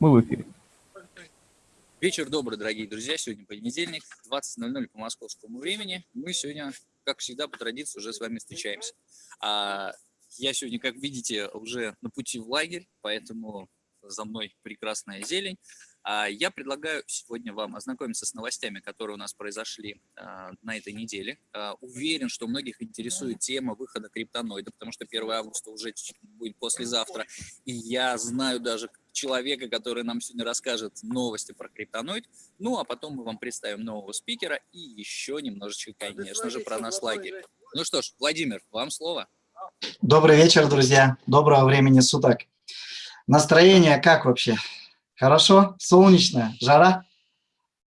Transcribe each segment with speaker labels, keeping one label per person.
Speaker 1: Мы в эфире.
Speaker 2: Вечер добрый, дорогие друзья. Сегодня понедельник, 20.00 по московскому времени. Мы сегодня, как всегда, по традиции уже с вами встречаемся. А я сегодня, как видите, уже на пути в лагерь, поэтому за мной прекрасная зелень. А я предлагаю сегодня вам ознакомиться с новостями, которые у нас произошли а, на этой неделе. А, уверен, что многих интересует тема выхода криптоноида, потому что 1 августа уже будет послезавтра. И я знаю даже человека, который нам сегодня расскажет новости про криптоноид. Ну, а потом мы вам представим нового спикера и еще немножечко, конечно же, про наш лагерь. Ну что ж, Владимир, вам слово.
Speaker 3: Добрый вечер, друзья. Доброго времени суток. Настроение как вообще? Хорошо? Солнечно? Жара?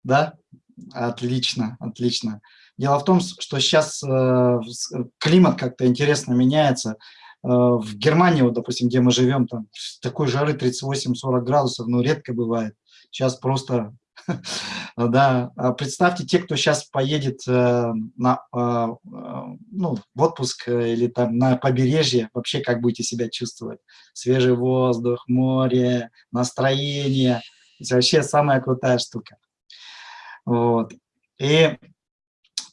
Speaker 3: Да? Отлично, отлично. Дело в том, что сейчас э, климат как-то интересно меняется. Э, в Германии, вот, допустим, где мы живем, там такой жары 38-40 градусов, ну, редко бывает. Сейчас просто Да, а представьте, те, кто сейчас поедет э, на, а, а, ну, в отпуск э, или там на побережье, вообще как будете себя чувствовать? Свежий воздух, море, настроение. Это вообще самая крутая штука. Вот. И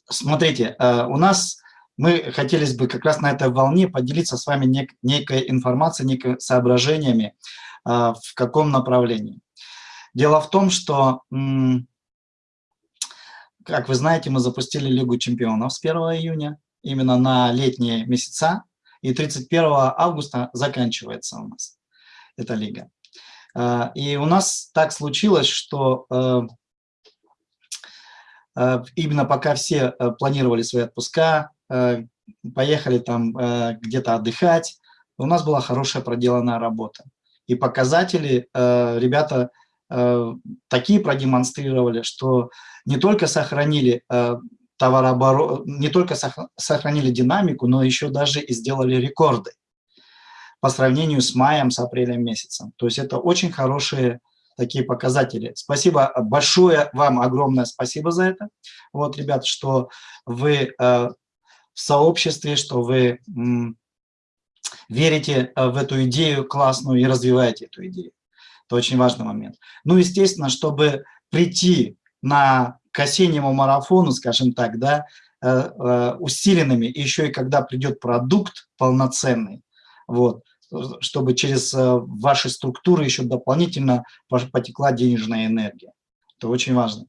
Speaker 3: смотрите, э, у нас мы хотелось бы как раз на этой волне поделиться с вами нек некой информацией, некими соображениями, в каком направлении. Дело в том, что, как вы знаете, мы запустили Лигу чемпионов с 1 июня, именно на летние месяца, и 31 августа заканчивается у нас эта лига. А, и у нас так случилось, что э, э, именно пока все э, планировали свои отпуска, поехали там где-то отдыхать, у нас была хорошая проделанная работа. И показатели ребята Э, такие продемонстрировали, что не только сохранили э, товарооборот, не только сохранили динамику, но еще даже и сделали рекорды по сравнению с маем, с апрелем месяцем. То есть это очень хорошие такие показатели. Спасибо большое вам, огромное спасибо за это. Вот, ребят, что вы э, в сообществе, что вы верите в эту идею классную и развиваете эту идею. Это очень важный момент. Ну, естественно, чтобы прийти на, к осеннему марафону, скажем так, да, э, э, усиленными, и еще и когда придет продукт полноценный, вот, чтобы через э, ваши структуры еще дополнительно потекла денежная энергия. Это очень важный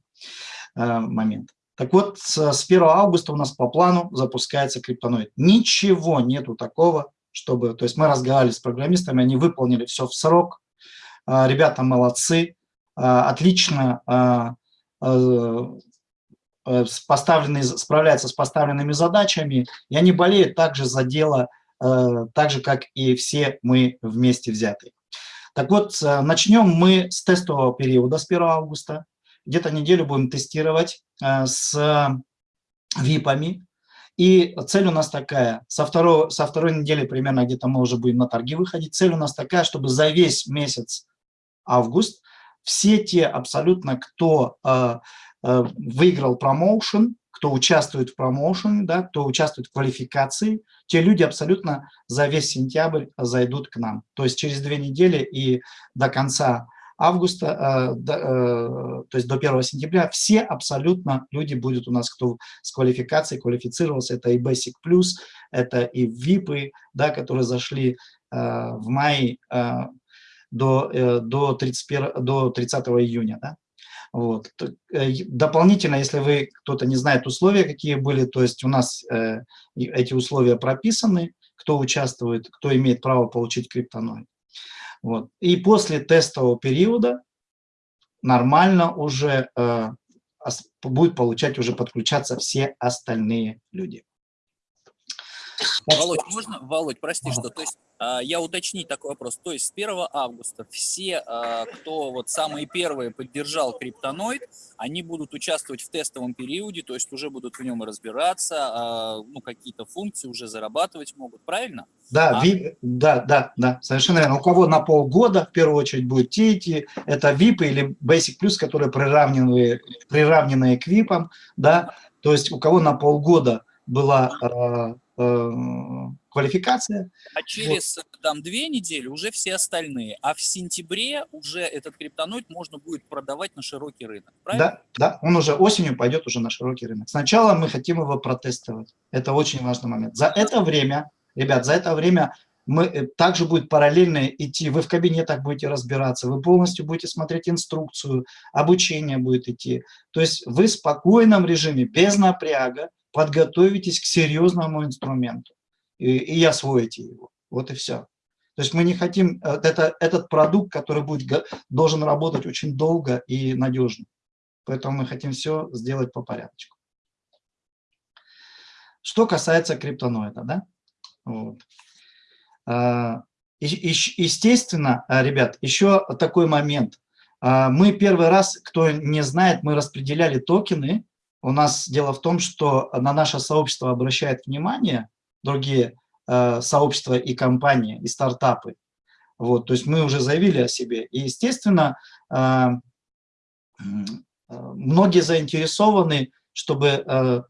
Speaker 3: момент. Так вот, с 1 августа у нас по плану запускается криптоноид. Ничего нету такого, чтобы... То есть мы разговаривали с программистами, они выполнили все в срок, ребята молодцы, а, отлично а, поставленные, справляются с поставленными задачами, и они болеют также за дело, так же, как и все мы вместе взятые. Так вот, начнем мы с тестового периода с 1 августа. Где-то неделю будем тестировать с ВИПами. И цель у нас такая, со, второго, со второй недели примерно где-то мы уже будем на торги выходить. Цель у нас такая, чтобы за весь месяц август, все те абсолютно, кто э, э, выиграл промоушен, кто участвует в промоушене, да, кто участвует в квалификации, те люди абсолютно за весь сентябрь зайдут к нам. То есть через две недели и до конца августа, э, до, э, то есть до 1 сентября, все абсолютно люди будут у нас, кто с квалификацией квалифицировался. Это и Basic Plus, это и VIP, да, которые зашли э, в мае э, до, э, до, 31, до 30 июня. Да? Вот. Э, дополнительно, если вы, кто-то не знает условия, какие были, то есть у нас э, эти условия прописаны, кто участвует, кто имеет право получить криптоноид. Вот. И после тестового периода нормально уже э, будет получать, уже подключаться все остальные люди.
Speaker 2: Володь, можно, Володь, прости, что, то есть, а, я уточнить такой вопрос, то есть с 1 августа все, а, кто вот самые первые поддержал криптоноид, они будут участвовать в тестовом периоде, то есть уже будут в нем разбираться, а, ну, какие-то функции уже зарабатывать могут, правильно?
Speaker 3: Да, а? VIP, да, да, да, совершенно верно. У кого на полгода, в первую очередь, будет те эти, это VIP или Basic Plus, которые приравнены, приравнены к VIP, да, то есть у кого на полгода была квалификация.
Speaker 2: А через вот. там две недели уже все остальные, а в сентябре уже этот криптоноид можно будет продавать на широкий рынок,
Speaker 3: правильно? Да, да, он уже осенью пойдет уже на широкий рынок. Сначала мы хотим его протестировать, это очень важный момент. За это время, ребят, за это время мы, э, также будет параллельно идти, вы в кабинетах будете разбираться, вы полностью будете смотреть инструкцию, обучение будет идти. То есть вы в спокойном режиме, без напряга, подготовитесь к серьезному инструменту и, и освоите его. Вот и все. То есть мы не хотим, э, это, этот продукт, который будет, должен работать очень долго и надежно. Поэтому мы хотим все сделать по порядку. Что касается криптоноида, да? Вот. А, естественно, а, ребят, еще такой момент. А, мы первый раз, кто не знает, мы распределяли токены. У нас дело в том, что на наше сообщество обращает внимание другие сообщества и компании, и стартапы. Вот, то есть мы уже заявили о себе. И, естественно, многие заинтересованы, чтобы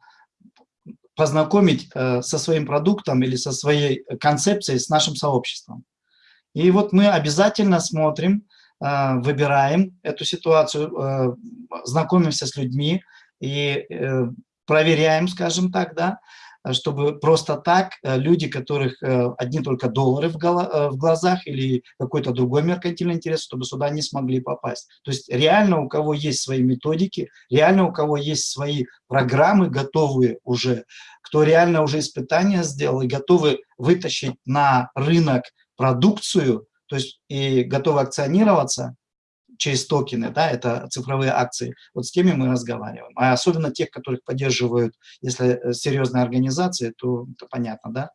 Speaker 3: познакомить э, со своим продуктом или со своей концепцией с нашим сообществом. И вот мы обязательно смотрим, э, выбираем эту ситуацию, э, знакомимся с людьми и проверяем, скажем так, да, чтобы просто так э, люди, которых э, одни только доллары э, в глазах или какой-то другой меркантильный интерес, чтобы сюда не смогли попасть. То есть реально у кого есть свои методики, реально у кого есть свои программы готовые уже, кто реально уже испытания сделал и готовы вытащить на рынок продукцию, то есть и готовы акционироваться, через токены, да, это цифровые акции, вот с теми мы разговариваем. А особенно тех, которых поддерживают, если э, серьезные организации, то это понятно, да,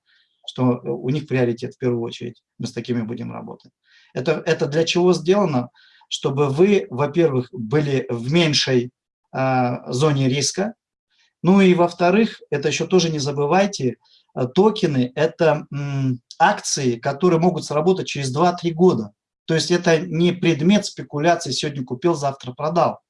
Speaker 3: что у них приоритет в первую очередь, мы с такими будем работать. Это, это для чего сделано? Чтобы вы, во-первых, были в меньшей э, зоне риска, ну и во-вторых, это еще тоже не забывайте, э, токены – это акции, которые могут сработать через 2-3 года. То есть это не предмет спекуляции, сегодня купил, завтра продал.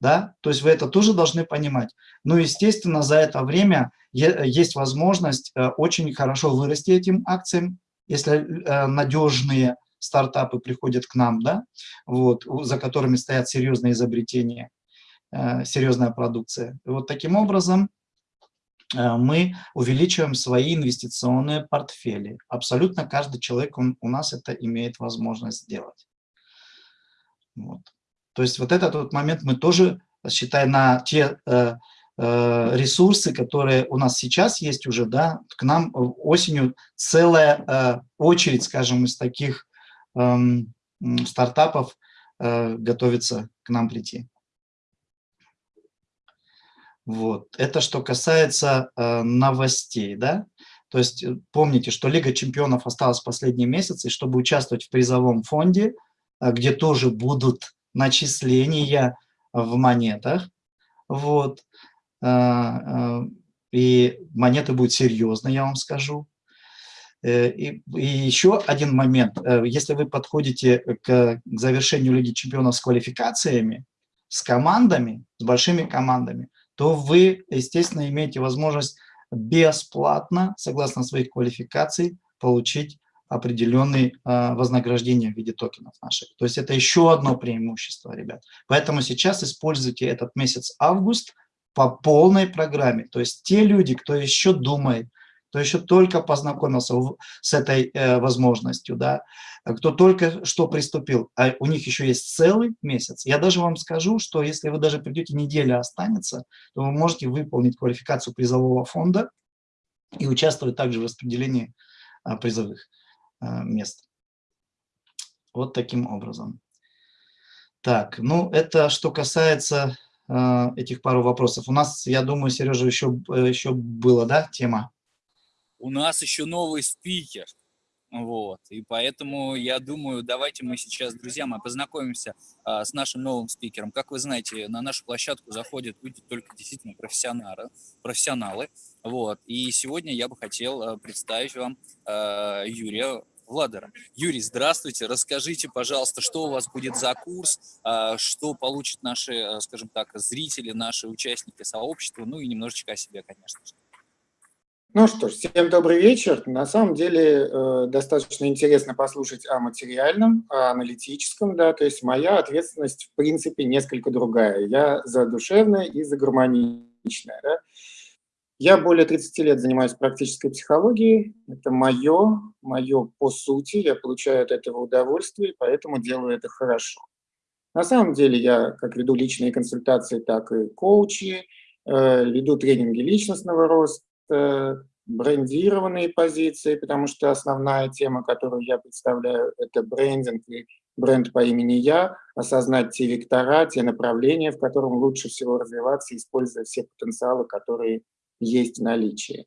Speaker 3: Да? То есть вы это тоже должны понимать. Но, естественно, за это время есть возможность э, очень хорошо вырасти этим акциям, если э, надежные стартапы приходят к нам, да? вот, за которыми стоят серьезные изобретения, э, серьезная продукция. И вот таким образом мы увеличиваем свои инвестиционные портфели. Абсолютно каждый человек он, у нас это имеет возможность сделать. Вот. То есть вот этот вот момент мы тоже, считая на те э, э, ресурсы, которые у нас сейчас есть уже, да, к нам осенью целая э, очередь, скажем, из таких э, стартапов э, готовится к нам прийти. Вот. Это что касается э, новостей, да? То есть э, помните, что Лига чемпионов осталась последний месяц, и чтобы участвовать в призовом фонде, э, где тоже будут начисления в монетах, вот, э, и монеты будут серьезные, я вам скажу. И, и еще один момент. Если вы подходите к, к завершению Лиги чемпионов с квалификациями, с командами, с большими командами, то вы, естественно, имеете возможность бесплатно, согласно своих квалификаций, получить определенные э, вознаграждения в виде токенов наших. То есть это еще одно преимущество, ребят. Поэтому сейчас используйте этот месяц август по полной программе. То есть те люди, кто еще думает, кто еще только познакомился с этой э, возможностью, да, кто только что приступил, а у них еще есть целый месяц. Я даже вам скажу, что если вы даже придете, неделя останется, то вы можете выполнить квалификацию призового фонда и участвовать также в распределении а, призовых а, мест. Вот таким образом. Так, ну это что касается э, этих пару вопросов. У нас, я думаю, Сережа, еще, еще была, да, тема?
Speaker 2: У нас еще новый спикер. Вот, и поэтому я думаю, давайте мы сейчас, друзья, мы познакомимся а, с нашим новым спикером. Как вы знаете, на нашу площадку заходят люди только действительно профессионалы, профессионалы. Вот, и сегодня я бы хотел а, представить вам а, Юрия Владера. Юрий, здравствуйте. Расскажите, пожалуйста, что у вас будет за курс, а, что получат наши, а, скажем так, зрители, наши участники сообщества, ну и немножечко о себе, конечно же.
Speaker 1: Ну что ж, всем добрый вечер. На самом деле э, достаточно интересно послушать о материальном, о аналитическом, да, то есть моя ответственность в принципе несколько другая. Я за душевное и за гармоничное. Да. Я более 30 лет занимаюсь практической психологией. Это мое, мое по сути. Я получаю от этого удовольствие, поэтому делаю это хорошо. На самом деле я как веду личные консультации, так и коучи, э, веду тренинги личностного роста, брендированные позиции, потому что основная тема, которую я представляю, это брендинг и бренд по имени Я, осознать те вектора, те направления, в котором лучше всего развиваться, используя все потенциалы, которые есть в наличии.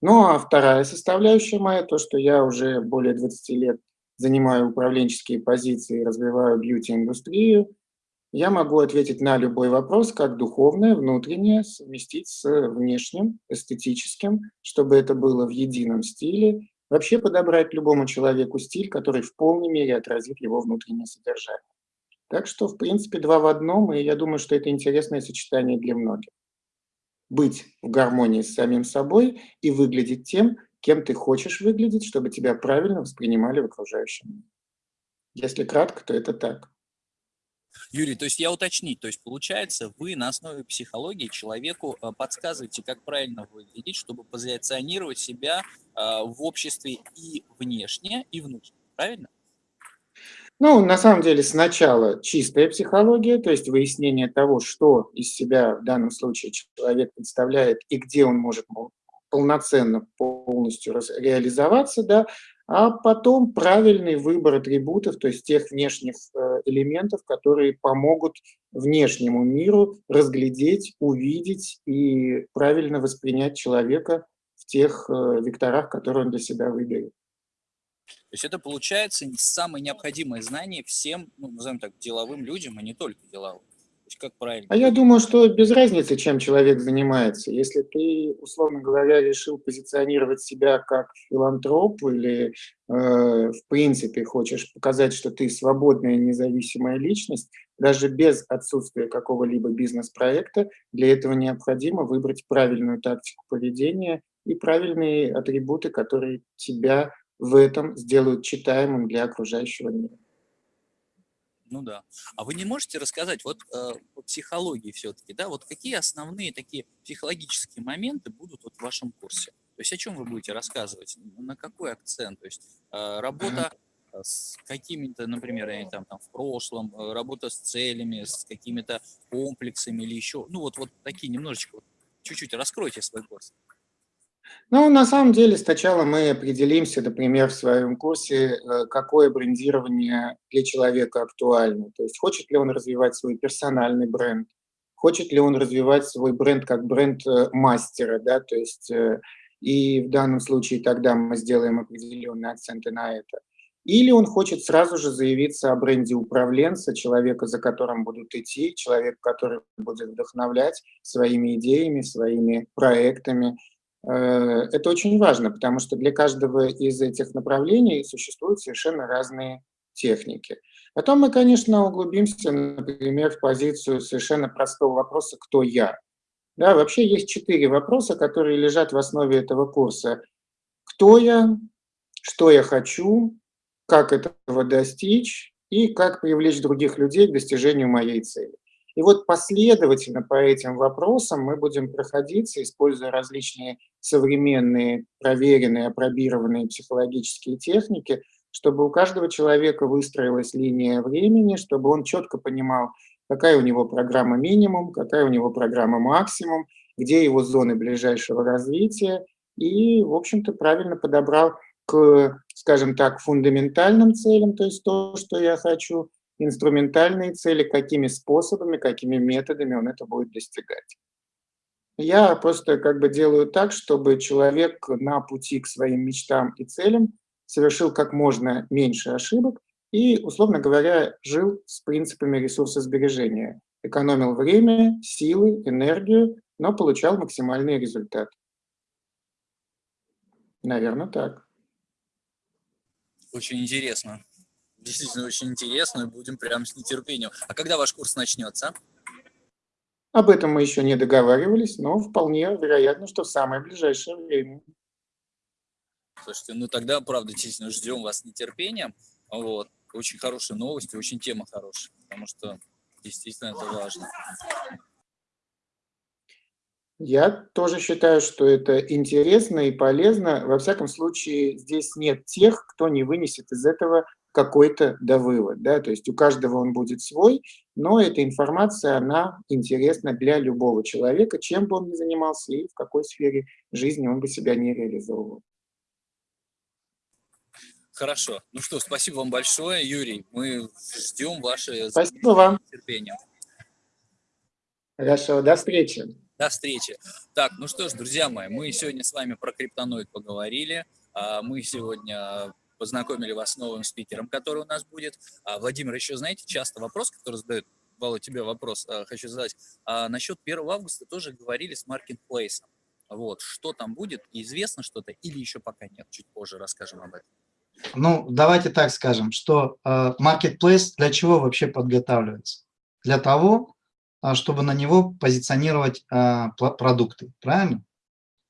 Speaker 1: Ну а вторая составляющая моя, то, что я уже более 20 лет занимаю управленческие позиции, развиваю бьюти-индустрию, я могу ответить на любой вопрос, как духовное, внутреннее, совместить с внешним, эстетическим, чтобы это было в едином стиле. Вообще подобрать любому человеку стиль, который в полной мере отразит его внутреннее содержание. Так что, в принципе, два в одном, и я думаю, что это интересное сочетание для многих. Быть в гармонии с самим собой и выглядеть тем, кем ты хочешь выглядеть, чтобы тебя правильно воспринимали в окружающем мире. Если кратко, то это так.
Speaker 2: Юрий, то есть я уточнить, то есть получается, вы на основе психологии человеку э, подсказываете, как правильно выглядеть, чтобы позиционировать себя э, в обществе и внешне, и внутренне, правильно?
Speaker 1: Ну, на самом деле, сначала чистая психология, то есть выяснение того, что из себя в данном случае человек представляет и где он может полноценно полностью реализоваться, да, а потом правильный выбор атрибутов, то есть тех внешних э, элементов, которые помогут внешнему миру разглядеть, увидеть и правильно воспринять человека в тех э, векторах, которые он для себя выберет.
Speaker 2: То есть это получается самое необходимое знание всем, ну, назовем так, деловым людям, а не только деловым как правильно?
Speaker 1: А я думаю, что без разницы, чем человек занимается. Если ты, условно говоря, решил позиционировать себя как филантроп или, э, в принципе, хочешь показать, что ты свободная независимая личность, даже без отсутствия какого-либо бизнес-проекта, для этого необходимо выбрать правильную тактику поведения и правильные атрибуты, которые тебя в этом сделают читаемым для окружающего мира.
Speaker 2: Ну да. А вы не можете рассказать вот э, по психологии все-таки, да, вот какие основные такие психологические моменты будут вот в вашем курсе? То есть о чем вы будете рассказывать? На какой акцент? То есть э, работа с какими-то, например, я там, там в прошлом, э, работа с целями, с какими-то комплексами или еще, ну вот, вот такие немножечко, чуть-чуть раскройте свой курс.
Speaker 1: Ну, на самом деле, сначала мы определимся, например, в своем курсе, э, какое брендирование для человека актуально. То есть хочет ли он развивать свой персональный бренд, хочет ли он развивать свой бренд как бренд э, мастера, да, то есть э, и в данном случае тогда мы сделаем определенные акценты на это. Или он хочет сразу же заявиться о бренде управленца, человека, за которым будут идти, человек, который будет вдохновлять своими идеями, своими проектами, это очень важно, потому что для каждого из этих направлений существуют совершенно разные техники. Потом мы, конечно, углубимся, например, в позицию совершенно простого вопроса «Кто я?». Да, вообще есть четыре вопроса, которые лежат в основе этого курса. Кто я? Что я хочу? Как этого достичь? И как привлечь других людей к достижению моей цели. И вот последовательно по этим вопросам мы будем проходиться, используя различные современные, проверенные, опробированные психологические техники, чтобы у каждого человека выстроилась линия времени, чтобы он четко понимал, какая у него программа минимум, какая у него программа максимум, где его зоны ближайшего развития, и, в общем-то, правильно подобрал к, скажем так, фундаментальным целям, то есть то, что я хочу, инструментальные цели, какими способами, какими методами он это будет достигать. Я просто как бы делаю так, чтобы человек на пути к своим мечтам и целям совершил как можно меньше ошибок и, условно говоря, жил с принципами ресурсосбережения. Экономил время, силы, энергию, но получал максимальный результат. Наверное, так.
Speaker 2: Очень интересно действительно очень интересно, и будем прям с нетерпением. А когда ваш курс начнется?
Speaker 1: Об этом мы еще не договаривались, но вполне вероятно, что в самое ближайшее время.
Speaker 2: Слушайте, ну тогда, правда, действительно ждем вас с нетерпением. Вот. Очень хорошие новости, очень тема хорошая, потому что действительно это важно.
Speaker 1: Я тоже считаю, что это интересно и полезно. Во всяком случае, здесь нет тех, кто не вынесет из этого какой-то довывод. Да? То есть у каждого он будет свой, но эта информация, она интересна для любого человека, чем бы он ни занимался и в какой сфере жизни он бы себя не реализовывал.
Speaker 2: Хорошо. Ну что, спасибо вам большое, Юрий. Мы ждем ваше
Speaker 1: спасибо вам.
Speaker 2: терпение.
Speaker 1: Хорошо, до встречи.
Speaker 2: До встречи. Так, ну что ж, друзья мои, мы сегодня с вами про криптоноид поговорили. А, мы сегодня познакомили вас с новым спикером, который у нас будет. А, Владимир, еще знаете, часто вопрос, который задают, Вала, тебе вопрос а, хочу задать. Насчет 1 августа тоже говорили с маркетплейсом. Вот, что там будет, известно что-то или еще пока нет? Чуть позже расскажем об этом.
Speaker 3: Ну, давайте так скажем, что marketplace для чего вообще подготавливается? Для того, а, чтобы на него позиционировать а, продукты, правильно?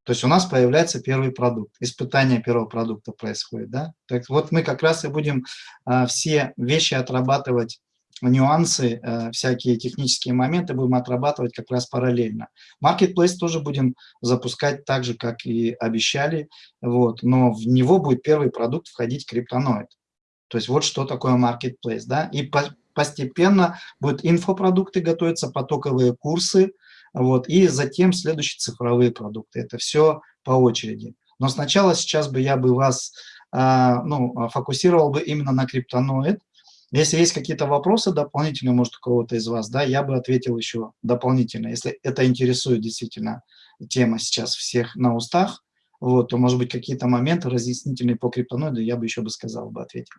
Speaker 3: То есть у нас появляется первый продукт, испытание первого продукта происходит, да? Так вот мы как раз и будем а, все вещи отрабатывать, нюансы, всякие технические моменты будем отрабатывать как раз параллельно. Marketplace тоже будем запускать так же, как и обещали, вот, но в него будет первый продукт входить криптоноид. То есть вот что такое Marketplace, да? И по постепенно будут инфопродукты готовиться, потоковые курсы, вот, и затем следующие цифровые продукты. Это все по очереди. Но сначала сейчас бы я бы вас а, ну, фокусировал бы именно на криптоноид. Если есть какие-то вопросы дополнительные, может, у кого-то из вас, да, я бы ответил еще дополнительно. Если это интересует действительно тема сейчас всех на устах, вот, то, может быть, какие-то моменты разъяснительные по криптоноиду я бы еще бы сказал, бы ответил.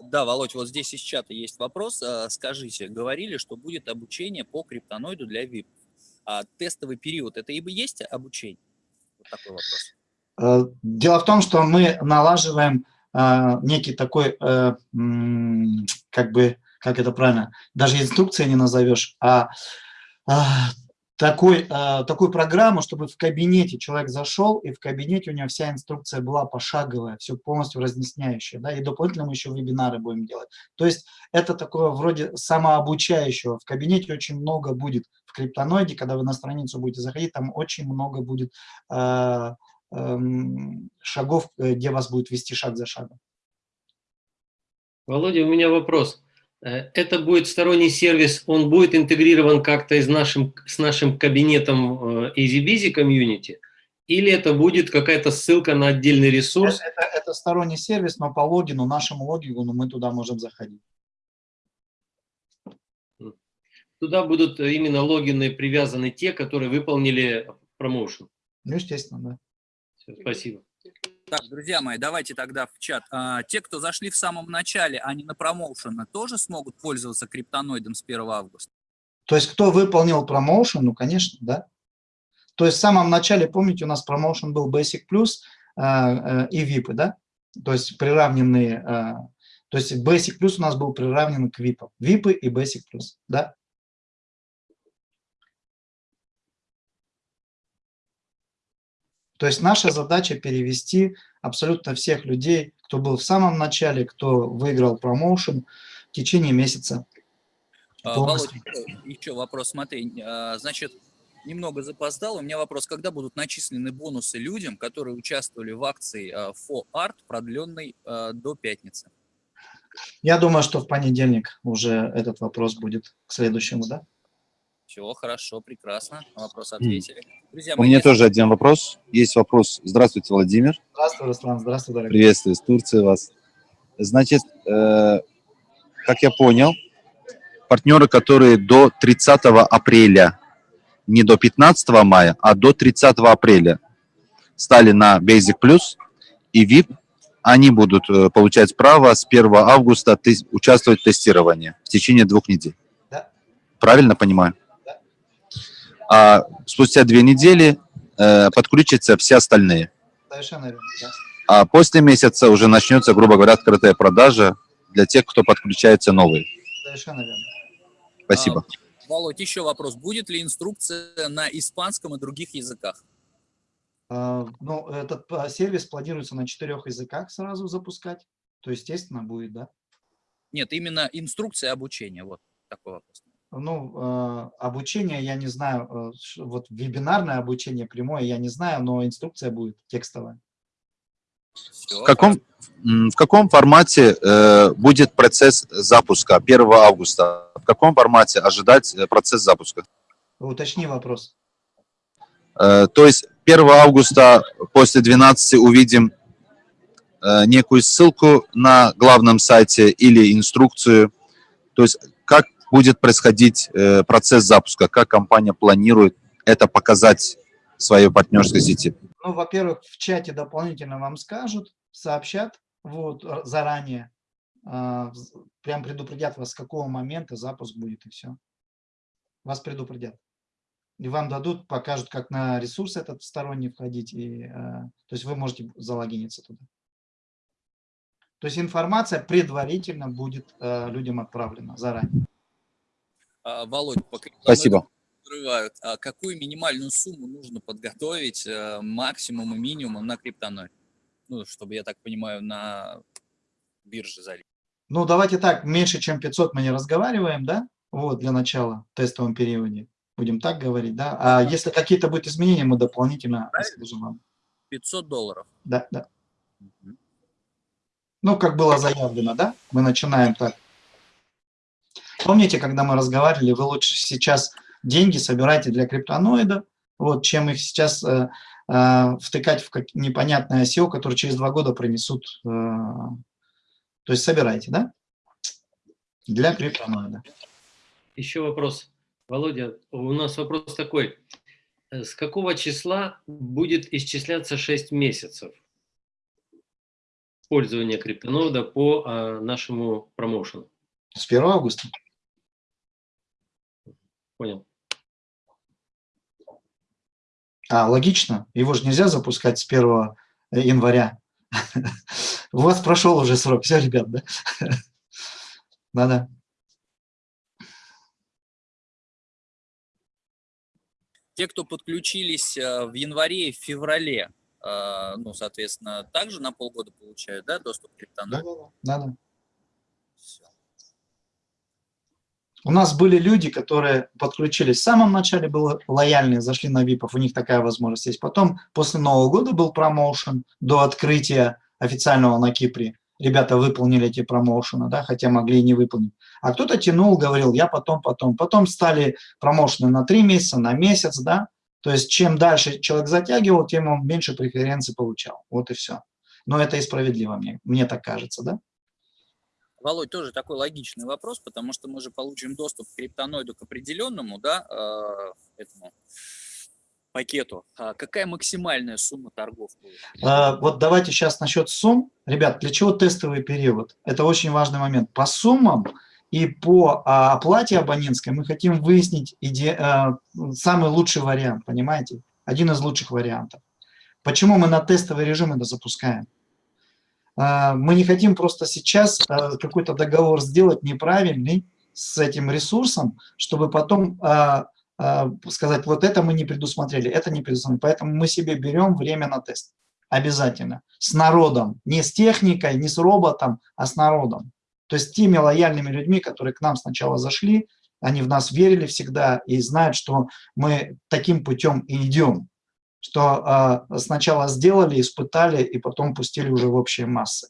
Speaker 2: Да, Володь, вот здесь из чата есть вопрос. А, скажите, говорили, что будет обучение по криптоноиду для VIP. А тестовый период – это и есть обучение? Вот такой вопрос.
Speaker 3: Э, дело в том, что мы налаживаем э, некий такой, э, как бы, как это правильно, даже инструкции не назовешь, а такой, э, такую программу, чтобы в кабинете человек зашел, и в кабинете у него вся инструкция была пошаговая, все полностью разъясняющая, да, и дополнительно мы еще вебинары будем делать. То есть это такое вроде самообучающего. В кабинете очень много будет в криптоноиде, когда вы на страницу будете заходить, там очень много будет э, э, шагов, где вас будет вести шаг за шагом.
Speaker 4: Володя, у меня вопрос. Э, это будет сторонний сервис, он будет интегрирован как-то с нашим, с нашим кабинетом э, EasyBusy Community, или это будет какая-то ссылка на отдельный ресурс?
Speaker 3: Это, это, это сторонний сервис, но по логину, нашему логину мы туда можем заходить.
Speaker 4: Туда будут именно логины привязаны те, которые выполнили промоушен?
Speaker 3: Ну, естественно, да.
Speaker 4: Все, спасибо.
Speaker 2: Так, друзья мои, давайте тогда в чат. А, те, кто зашли в самом начале, не на промоушена, тоже смогут пользоваться криптоноидом с 1 августа?
Speaker 3: То есть кто выполнил промоушен, ну, конечно, да. То есть в самом начале, помните, у нас промоушен был Basic Plus э, э, и VIP, да? То есть приравненные, э, то есть Basic Plus у нас был приравнен к VIP. VIP и Basic Plus, да? То есть наша задача перевести абсолютно всех людей, кто был в самом начале, кто выиграл промоушен в течение месяца.
Speaker 2: А, Володь, еще вопрос, смотри, а, значит, немного запоздал. У меня вопрос, когда будут начислены бонусы людям, которые участвовали в акции For а, Art, продленной до пятницы?
Speaker 3: Я думаю, что в понедельник уже этот вопрос будет к следующему, да?
Speaker 2: Все, хорошо, прекрасно. Вопрос ответили.
Speaker 5: Друзья, У меня есть... тоже один вопрос. Есть вопрос. Здравствуйте, Владимир.
Speaker 3: Здравствуй, Руслан. Здравствуй, дорогой.
Speaker 5: Приветствую, из Турции вас. Значит, э, как я понял, партнеры, которые до 30 апреля, не до 15 мая, а до 30 апреля стали на Basic Plus и VIP, они будут э, получать право с 1 августа участвовать в тестировании в течение двух недель. Да. Правильно понимаю? А спустя две недели э, подключатся все остальные. Совершенно верно, да. А после месяца уже начнется, грубо говоря, открытая продажа для тех, кто подключается новый. Совершенно верно. Спасибо.
Speaker 2: А, Володь, еще вопрос. Будет ли инструкция на испанском и других языках?
Speaker 3: А, ну, этот а, сервис планируется на четырех языках сразу запускать. То, естественно, будет, да?
Speaker 2: Нет, именно инструкция обучения. Вот такой вопрос.
Speaker 3: Ну, э, обучение, я не знаю, э, вот вебинарное обучение прямое, я не знаю, но инструкция будет текстовая.
Speaker 5: В, каком, в каком формате э, будет процесс запуска 1 августа? В каком формате ожидать э, процесс запуска?
Speaker 3: Уточни вопрос.
Speaker 5: Э, то есть 1 августа после 12 увидим э, некую ссылку на главном сайте или инструкцию. То есть как будет происходить э, процесс запуска, как компания планирует это показать своей партнерской сети?
Speaker 3: Ну, во-первых, в чате дополнительно вам скажут, сообщат вот, заранее, э, прям предупредят вас, с какого момента запуск будет, и все. Вас предупредят. И вам дадут, покажут, как на ресурс этот сторонний входить, и, э, то есть вы можете залогиниться туда. То есть информация предварительно будет э, людям отправлена заранее.
Speaker 2: А, Володь, пока
Speaker 5: Спасибо.
Speaker 2: Открывают. А какую минимальную сумму нужно подготовить э, максимум и минимум на криптоной? Ну, чтобы, я так понимаю, на бирже залить.
Speaker 3: Ну, давайте так, меньше, чем 500 мы не разговариваем, да? Вот, для начала, в тестовом периоде. Будем так говорить, да? А если какие-то будут изменения, мы дополнительно скажем вам.
Speaker 2: 500 долларов?
Speaker 3: Да, да. Угу. Ну, как было заявлено, да? Мы начинаем так. Помните, когда мы разговаривали, вы лучше сейчас деньги собирайте для криптоноида, вот, чем их сейчас э, э, втыкать в непонятное SEO, которое через два года принесут. Э, то есть собирайте, да? Для криптоноида.
Speaker 4: Еще вопрос. Володя, у нас вопрос такой. С какого числа будет исчисляться 6 месяцев пользования криптонода по а, нашему промоушену?
Speaker 3: С 1 августа.
Speaker 4: Понял.
Speaker 3: А, логично. Его же нельзя запускать с 1 января. У вас прошел уже срок. Все, ребят, да? Надо.
Speaker 2: Те, кто подключились э, в январе и в феврале, э, ну, соответственно, также на полгода получают, да, доступ к криптону?
Speaker 3: Да, да, да. У нас были люди, которые подключились в самом начале, были лояльные, зашли на ВИПов, у них такая возможность есть. Потом, после Нового года был промоушен до открытия официального на Кипре. Ребята выполнили эти промоушены, да, хотя могли и не выполнить. А кто-то тянул, говорил, я потом, потом. Потом стали промоушены на три месяца, на месяц, да. То есть чем дальше человек затягивал, тем он меньше преференций получал. Вот и все. Но это и справедливо, мне, мне так кажется, да?
Speaker 2: Володь, тоже такой логичный вопрос, потому что мы же получим доступ к криптоноиду к определенному, да, э, этому пакету. А какая максимальная сумма торгов?
Speaker 3: А, вот давайте сейчас насчет сумм. Ребят, для чего тестовый период? Это очень важный момент. По суммам и по а, оплате абонентской мы хотим выяснить иде, а, самый лучший вариант, понимаете? Один из лучших вариантов. Почему мы на тестовый режим это запускаем? А, мы не хотим просто сейчас а, какой-то договор сделать неправильный с этим ресурсом, чтобы потом а, сказать, вот это мы не предусмотрели, это не предусмотрели. Поэтому мы себе берем время на тест. Обязательно. С народом. Не с техникой, не с роботом, а с народом. То есть теми лояльными людьми, которые к нам сначала зашли, они в нас верили всегда и знают, что мы таким путем и идем что э, сначала сделали, испытали и потом пустили уже в общие массы?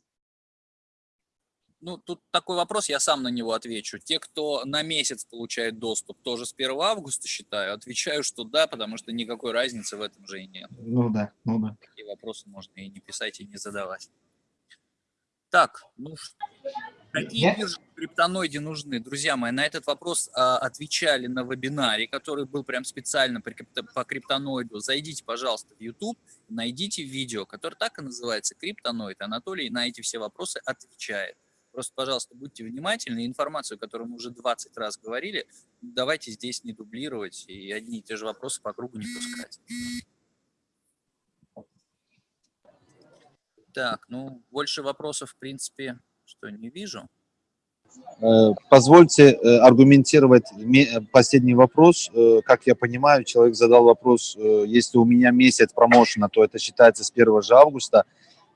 Speaker 2: Ну, тут такой вопрос, я сам на него отвечу. Те, кто на месяц получает доступ, тоже с 1 августа считаю, отвечаю, что да, потому что никакой разницы в этом же и нет.
Speaker 3: Ну да, ну да.
Speaker 2: Такие вопросы можно и не писать, и не задавать. Так, ну какие биржи в криптоноиде нужны? Друзья мои, на этот вопрос а, отвечали на вебинаре, который был прям специально по криптоноиду. Зайдите, пожалуйста, в YouTube, найдите видео, которое так и называется «Криптоноид». Анатолий на эти все вопросы отвечает. Просто, пожалуйста, будьте внимательны. Информацию, которую мы уже 20 раз говорили, давайте здесь не дублировать и одни и те же вопросы по кругу не пускать. Так, ну, больше вопросов, в принципе, что не вижу.
Speaker 5: Э, Позвольте э, аргументировать ме- последний вопрос. Э, Как я понимаю, человек задал вопрос, э, если у меня месяц промоушена, то это считается с 1 же августа.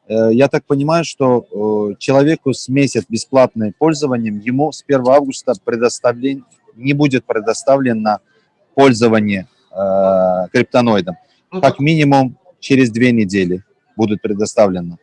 Speaker 5: Э, Я так понимаю, что э, человеку с месяц бесплатным пользованием, ему с 1 августа предоставлен, не будет предоставлено пользование э, криптоноидом.
Speaker 3: Ну,
Speaker 5: Как минимум через две недели будет предоставлено.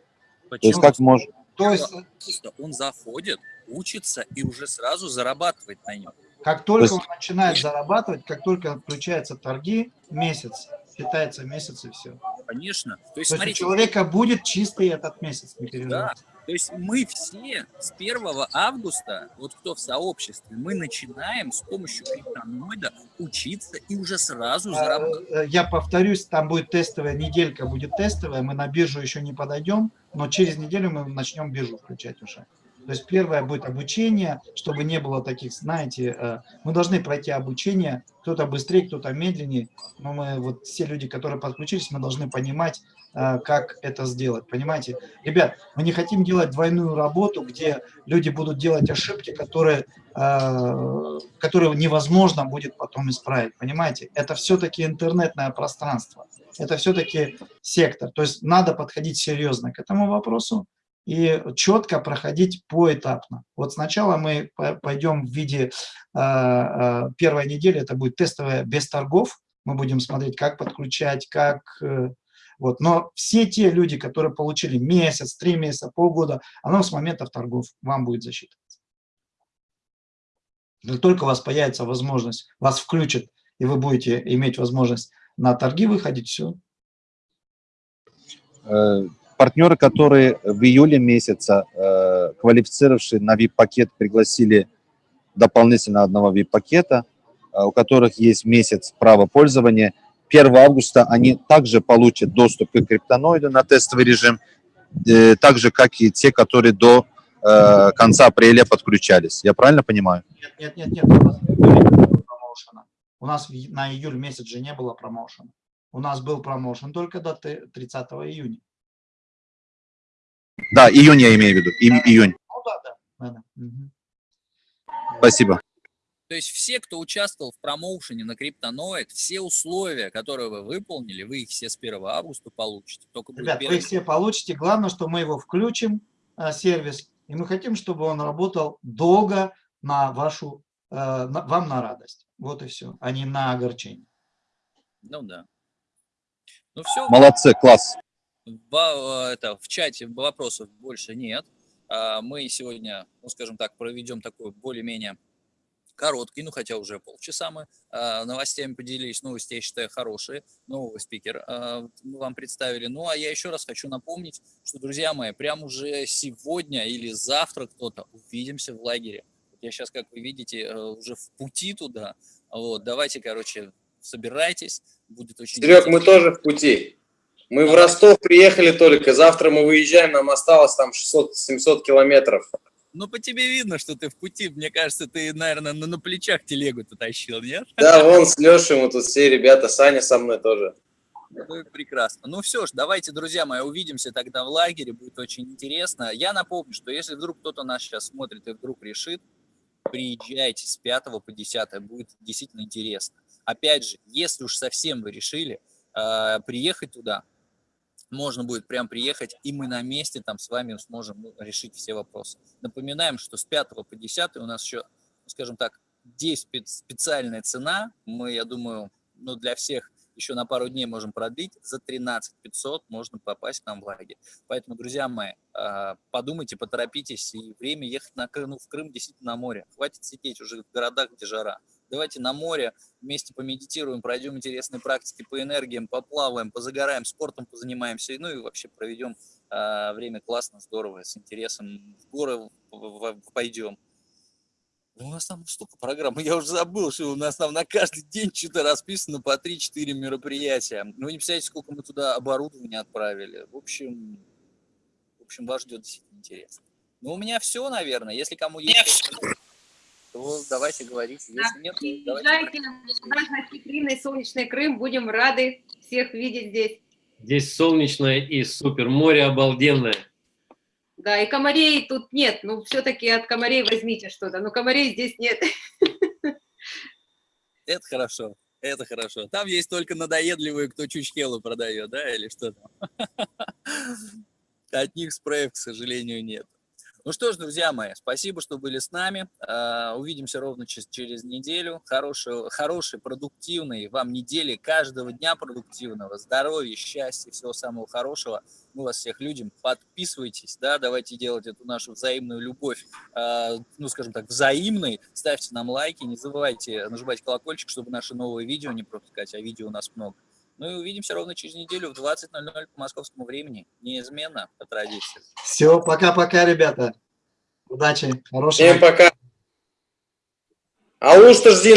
Speaker 5: То есть
Speaker 2: Почему?
Speaker 5: как может...
Speaker 3: То есть,
Speaker 2: Просто он заходит, учится и уже сразу зарабатывает на нем.
Speaker 3: как только
Speaker 5: То
Speaker 3: он начинает зарабатывать, как только отключаются торги, месяц, питается месяц и все.
Speaker 2: Конечно. То есть,
Speaker 3: То есть у человека будет чистый этот месяц, не переживайте.
Speaker 2: То есть мы все с 1 августа, вот кто в сообществе, мы начинаем с помощью криптоноида учиться и уже сразу зарабатывать.
Speaker 3: Э, Я повторюсь, там будет тестовая, неделька будет тестовая, мы на биржу еще не подойдем, но через неделю мы начнем биржу включать уже. То есть первое будет обучение, чтобы не было таких, знаете, э, мы должны пройти обучение, кто-то быстрее, кто-то медленнее, но мы, вот все люди, которые подключились, мы должны понимать, э, как это сделать, понимаете? Ребят, мы не хотим делать двойную работу, где люди будут делать ошибки, которые, э, которые невозможно будет потом исправить, понимаете? Это все-таки интернетное пространство, это все-таки сектор, то есть надо подходить серьезно к этому вопросу, и четко проходить поэтапно. Вот сначала мы по- пойдем в виде э, э, первой недели, это будет тестовая без торгов, мы будем смотреть, как подключать, как... э, вот. Но все те люди, которые получили месяц, три месяца, полгода, оно с моментов торгов вам будет засчитываться. Только у вас появится возможность, вас включат, и вы будете иметь возможность на торги выходить, все,
Speaker 5: Э, партнеры, которые в июле месяца э, квалифицировавшие на VIP-пакет пригласили дополнительно одного VIP-пакета, э, у которых есть месяц права пользования. 1 августа они также получат доступ к криптоноиду на тестовый режим, э, так же, как и те, которые до э, конца апреля подключались. Я правильно понимаю?
Speaker 3: Нет, нет, нет, нет, у нас на июль месяц же не было промоушена. У нас был промоушен только до т- 30 июня.
Speaker 5: Да, июнь я имею в виду, и- июнь.
Speaker 3: Ну.
Speaker 5: Спасибо.
Speaker 2: То есть все, кто участвовал в промоушене на криптоноид, все условия, которые вы выполнили, вы их все с 1 августа получите. Только
Speaker 3: Ребят, вы
Speaker 2: первый-
Speaker 3: их все получите. Главное, что мы его включим, а, сервис, и мы хотим, чтобы он работал долго на вашу, э, на- вам на радость. Вот и все, а не на огорчение.
Speaker 2: Ну да. Ну все,
Speaker 5: Молодцы, класс.
Speaker 2: Ба- это, в чате вопросов больше нет. А, Мы сегодня, ну, скажем так, проведем такой более-менее короткий, ну, хотя уже полчаса мы а, новостями поделились. Новости, я считаю, хорошие. Новый спикер а, мы вам представили. Ну, а я еще раз хочу напомнить, что, друзья мои, прямо уже сегодня или завтра кто-то увидимся в лагере. Я сейчас, как вы видите, э, уже в пути туда. Вот, давайте, короче, собирайтесь. Будет очень
Speaker 6: Серег, мы тоже в пути. Мы в Ростов приехали только, завтра мы выезжаем, нам осталось там 600-700 километров.
Speaker 2: Ну, по тебе видно, что ты в пути. Мне кажется, ты, наверное, на, на плечах телегу-то тащил, нет?
Speaker 6: Да, вон с Лешей мы тут все ребята, Саня со мной тоже.
Speaker 2: Ну, прекрасно. Ну, все ж, давайте, друзья мои, увидимся тогда в лагере. Будет очень интересно. Я напомню, что если вдруг кто-то нас сейчас смотрит и вдруг решит, приезжайте с 5 по 10. Будет действительно интересно. Опять же, если уж совсем вы решили э, приехать туда, можно будет прям приехать, и мы на месте там с вами сможем ну, решить все вопросы. Напоминаем, что с 5 по 10 у нас еще, скажем так, здесь спе- специальная цена. Мы, я думаю, ну, для всех еще на пару дней можем продлить. За 13 500 можно попасть к нам в лагерь. Поэтому, друзья мои, а, подумайте, поторопитесь. И время ехать на ну, в Крым действительно на море. Хватит сидеть уже в городах, где жара. Давайте на море вместе помедитируем, пройдем интересные практики по энергиям, поплаваем, позагораем, спортом позанимаемся, ну и вообще проведем а, время классно, здорово, с интересом. В горы пойдем. У нас там столько программ, я уже забыл, что у нас там на каждый день что-то расписано по 3-4 мероприятия. Ну, вы не представляете, сколько мы туда оборудования отправили. В общем, в общем, вас ждет действительно интересно. Ну, у меня все, наверное. Если кому есть, то давайте говорить. Если нет, то давайте.
Speaker 7: Наш гостеприимный солнечный Крым. Будем рады всех видеть здесь.
Speaker 4: Здесь солнечное и супер, море обалденное.
Speaker 7: Да, и комарей тут нет. Ну, все-таки от комарей возьмите что-то. Но комарей здесь нет.
Speaker 2: Это хорошо, это хорошо. Там есть только надоедливые, кто чучхелу продает, да, или что там. От них спреев, к сожалению, нет. Ну что ж, друзья мои, спасибо, что были с нами. А, увидимся ровно через, неделю. Хорошей, хорошей, продуктивной вам недели, каждого дня продуктивного, здоровья, счастья, всего самого хорошего. Мы вас всех любим. Подписывайтесь, да, давайте делать эту нашу взаимную любовь, а, ну, скажем так, взаимной. Ставьте нам лайки, не забывайте нажимать колокольчик, чтобы наши новые видео не пропускать, а видео у нас много. Ну и увидимся ровно через неделю в 20.00 по московскому времени. Неизменно по традиции.
Speaker 3: Все, пока-пока, ребята. Удачи, хорошего.
Speaker 6: Всем пока. А лучше жди